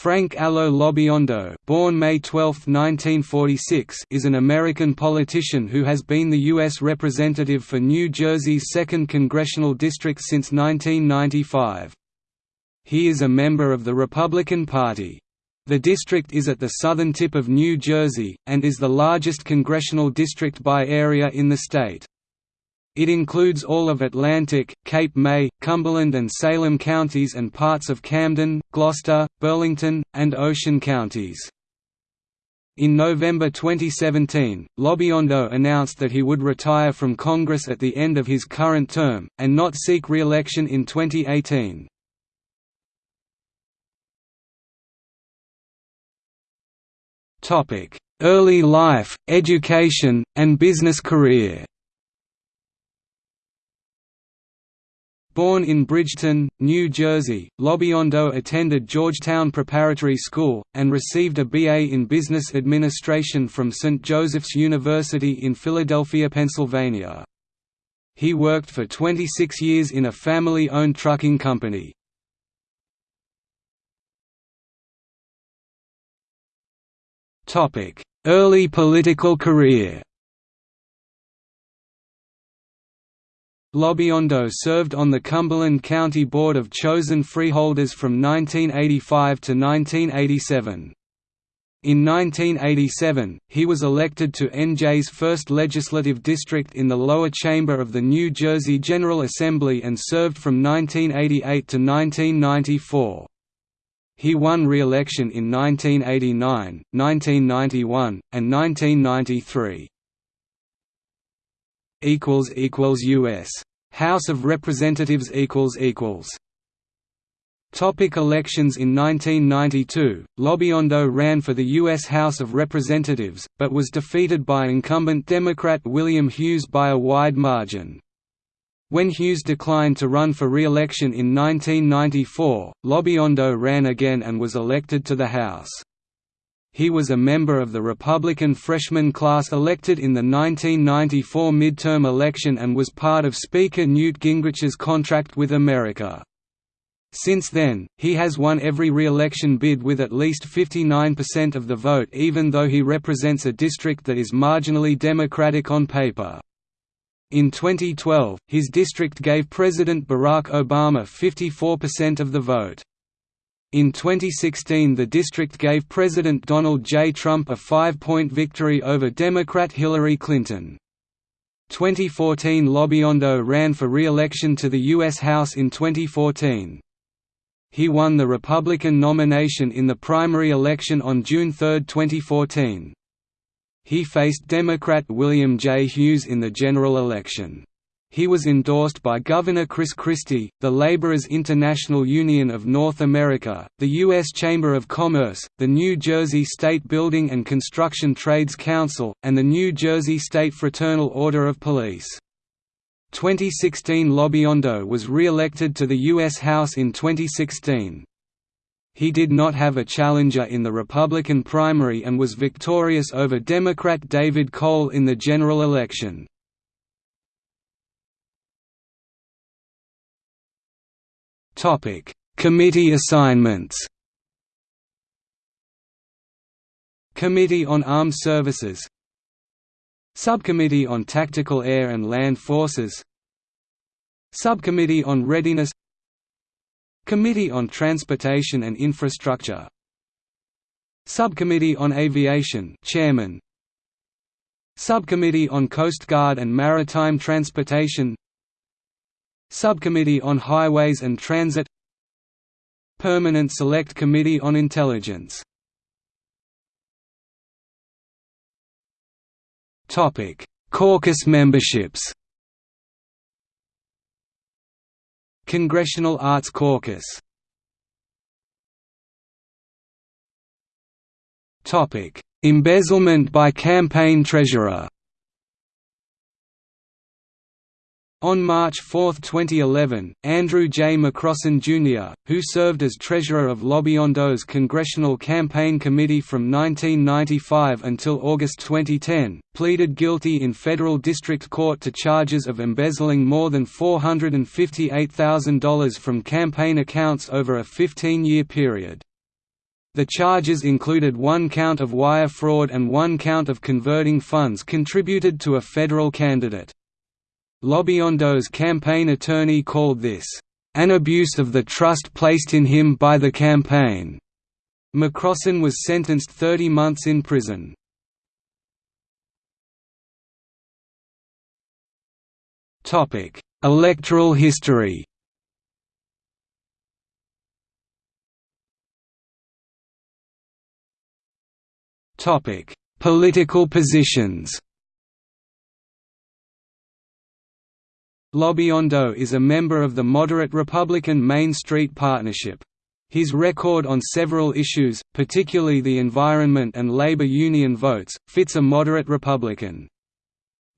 Frank Allo Lobiondo born May 12, 1946, is an American politician who has been the U.S. Representative for New Jersey's 2nd Congressional District since 1995. He is a member of the Republican Party. The district is at the southern tip of New Jersey, and is the largest congressional district by area in the state. It includes all of Atlantic, Cape May, Cumberland and Salem counties and parts of Camden, Gloucester, Burlington, and Ocean counties. In November 2017, Lobiondo announced that he would retire from Congress at the end of his current term, and not seek re-election in 2018. Early life, education, and business career Born in Bridgeton, New Jersey, Lobiondo attended Georgetown Preparatory School, and received a BA in Business Administration from St. Joseph's University in Philadelphia, Pennsylvania. He worked for 26 years in a family-owned trucking company. Early political career Lobiondo served on the Cumberland County Board of Chosen Freeholders from 1985 to 1987. In 1987, he was elected to NJ's 1st legislative district in the lower chamber of the New Jersey General Assembly and served from 1988 to 1994. He won re-election in 1989, 1991, and 1993. U.S. House of Representatives equals equals Topic elections In 1992, Lobiondo ran for the U.S. House of Representatives, but was defeated by incumbent Democrat William Hughes by a wide margin. When Hughes declined to run for re-election in 1994, Lobiondo ran again and was elected to the House. He was a member of the Republican freshman class elected in the 1994 midterm election and was part of Speaker Newt Gingrich's contract with America. Since then, he has won every re-election bid with at least 59% of the vote even though he represents a district that is marginally Democratic on paper. In 2012, his district gave President Barack Obama 54% of the vote. In 2016 the district gave President Donald J. Trump a five-point victory over Democrat Hillary Clinton. 2014 Lobiondo ran for re-election to the U.S. House in 2014. He won the Republican nomination in the primary election on June 3, 2014. He faced Democrat William J. Hughes in the general election. He was endorsed by Governor Chris Christie, the Laborers International Union of North America, the U.S. Chamber of Commerce, the New Jersey State Building and Construction Trades Council, and the New Jersey State Fraternal Order of Police. 2016 Lobiondo was re-elected to the U.S. House in 2016. He did not have a challenger in the Republican primary and was victorious over Democrat David Cole in the general election. Committee assignments Committee on Armed Services Subcommittee on Tactical Air and Land Forces Subcommittee on Readiness Committee on Transportation and Infrastructure Subcommittee on Aviation Chairman Subcommittee on Coast Guard and Maritime Transportation Subcommittee on Highways and Transit. Permanent Select Committee on Intelligence. Caucus memberships. Congressional Arts Caucus. Embezzlement by campaign treasurer On March 4, 2011, Andrew J. McCrossan Jr., who served as treasurer of Lobiondo's Congressional Campaign Committee from 1995 until August 2010, pleaded guilty in federal district court to charges of embezzling more than $458,000 from campaign accounts over a 15-year period. The charges included one count of wire fraud and one count of converting funds contributed to a federal candidate. Lobiondo's campaign attorney called this, "...an abuse of the trust placed in him by the campaign." McCrossan was sentenced 30 months in prison. Electoral history Political positions. Lobiondo is a member of the moderate Republican Main Street Partnership. His record on several issues, particularly the environment and labor union votes, fits a moderate Republican.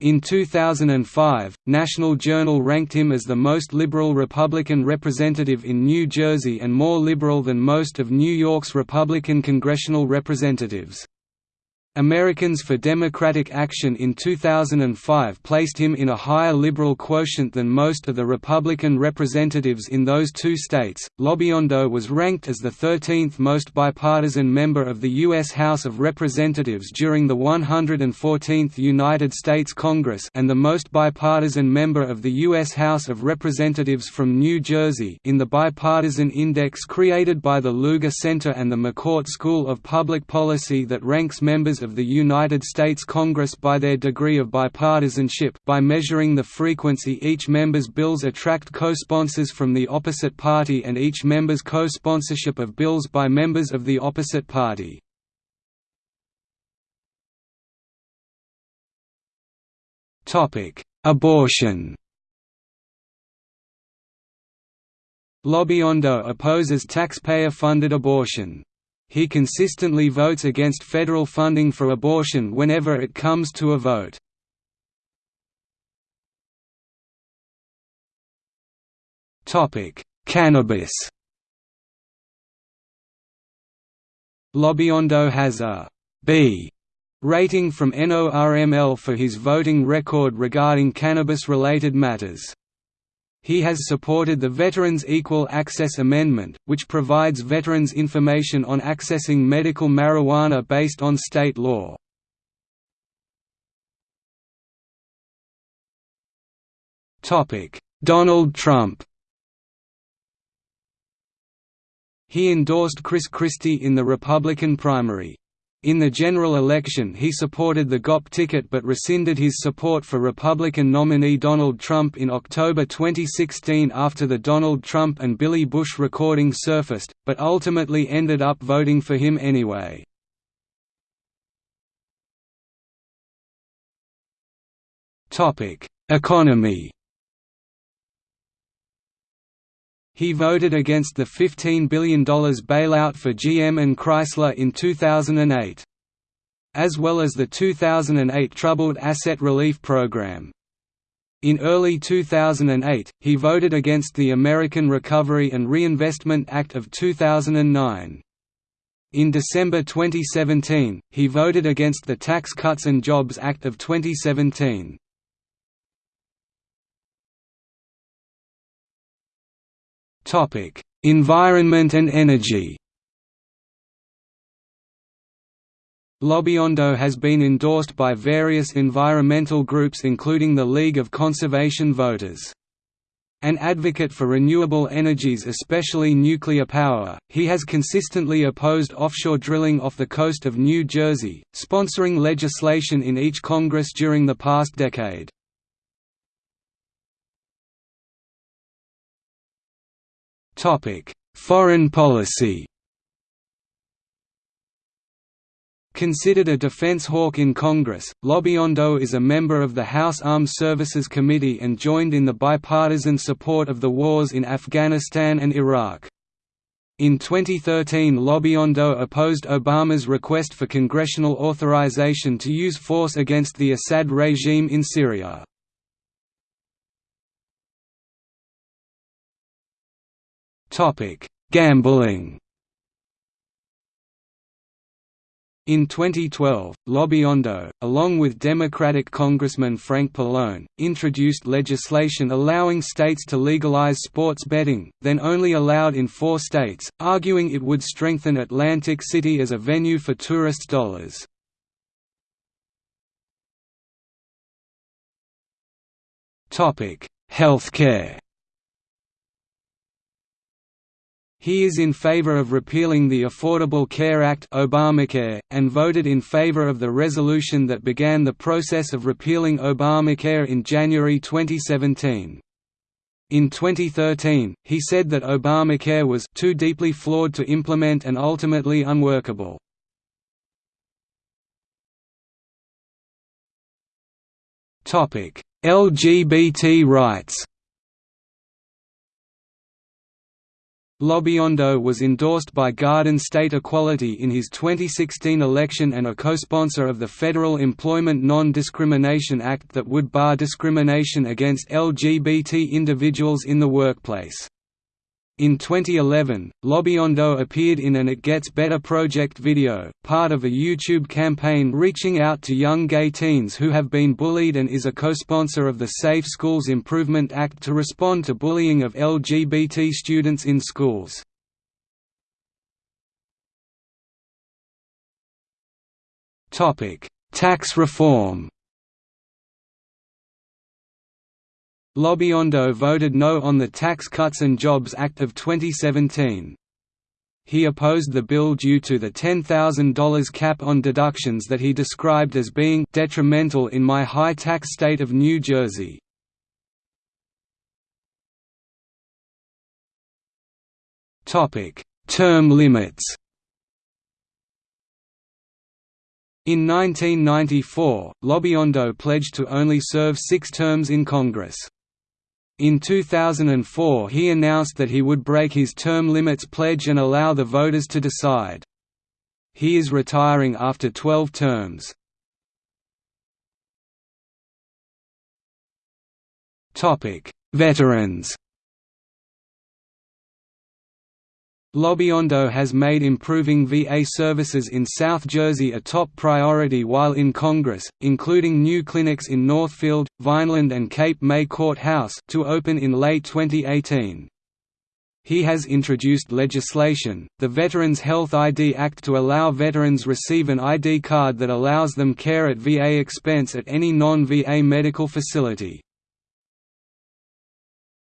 In 2005, National Journal ranked him as the most liberal Republican representative in New Jersey and more liberal than most of New York's Republican congressional representatives. Americans for Democratic Action in 2005 placed him in a higher liberal quotient than most of the Republican representatives in those two states. Lobiondo was ranked as the 13th most bipartisan member of the U.S. House of Representatives during the 114th United States Congress and the most bipartisan member of the U.S. House of Representatives from New Jersey in the Bipartisan Index created by the Lugar Center and the McCourt School of Public Policy that ranks members of the United States Congress by their degree of bipartisanship by measuring the frequency each member's bills attract co-sponsors from the opposite party and each member's co-sponsorship of bills by members of the opposite party. Abortion Lobiondo opposes taxpayer-funded abortion. He consistently votes against federal funding for abortion whenever it comes to a vote. Cannabis Lobiondo has a B rating from NORML for his voting record regarding cannabis-related matters. He has supported the Veterans Equal Access Amendment, which provides veterans information on accessing medical marijuana based on state law. Donald Trump He endorsed Chris Christie in the Republican primary. In the general election he supported the GOP ticket but rescinded his support for Republican nominee Donald Trump in October 2016 after the Donald Trump and Billy Bush recording surfaced, but ultimately ended up voting for him anyway. Economy He voted against the $15 billion bailout for GM and Chrysler in 2008. As well as the 2008 Troubled Asset Relief Program. In early 2008, he voted against the American Recovery and Reinvestment Act of 2009. In December 2017, he voted against the Tax Cuts and Jobs Act of 2017. Environment and energy. Lobiondo has been endorsed by various environmental groups including the League of Conservation Voters. An advocate for renewable energies especially nuclear power, he has consistently opposed offshore drilling off the coast of New Jersey, sponsoring legislation in each Congress during the past decade. Foreign policy Considered a defense hawk in Congress, Lobiondo is a member of the House Armed Services Committee and joined in the bipartisan support of the wars in Afghanistan and Iraq. In 2013 Lobiondo opposed Obama's request for congressional authorization to use force against the Assad regime in Syria. Topic: Gambling. In 2012, Lobiondo, along with Democratic Congressman Frank Pallone, introduced legislation allowing states to legalize sports betting, then only allowed in four states, arguing it would strengthen Atlantic City as a venue for tourist dollars. Healthcare He is in favor of repealing the Affordable Care Act Obamacare, and voted in favor of the resolution that began the process of repealing Obamacare in January 2017. In 2013, he said that Obamacare was too deeply flawed to implement and ultimately unworkable. LGBT rights Lobiondo was endorsed by Garden State Equality in his 2016 election and a co-sponsor of the Federal Employment Non-Discrimination Act that would bar discrimination against LGBT individuals in the workplace. In 2011, Lobiondo appeared in an It Gets Better project video, part of a YouTube campaign reaching out to young gay teens who have been bullied and is a co-sponsor of the Safe Schools Improvement Act to respond to bullying of LGBT students in schools. Tax reform Lobiondo voted no on the Tax Cuts and Jobs Act of 2017. He opposed the bill due to the $10,000 cap on deductions that he described as being detrimental in my high-tax state of New Jersey. Term limits In 1994, Lobiondo pledged to only serve six terms in Congress. In 2004 he announced that he would break his term limits pledge and allow the voters to decide. He is retiring after 12 terms. Veterans Lobiondo has made improving VA services in South Jersey a top priority while in Congress, including new clinics in Northfield, Vineland and Cape May Courthouse to open in late 2018. He has introduced legislation, the Veterans Health ID Act to allow veterans receive an ID card that allows them care at VA expense at any non-VA medical facility.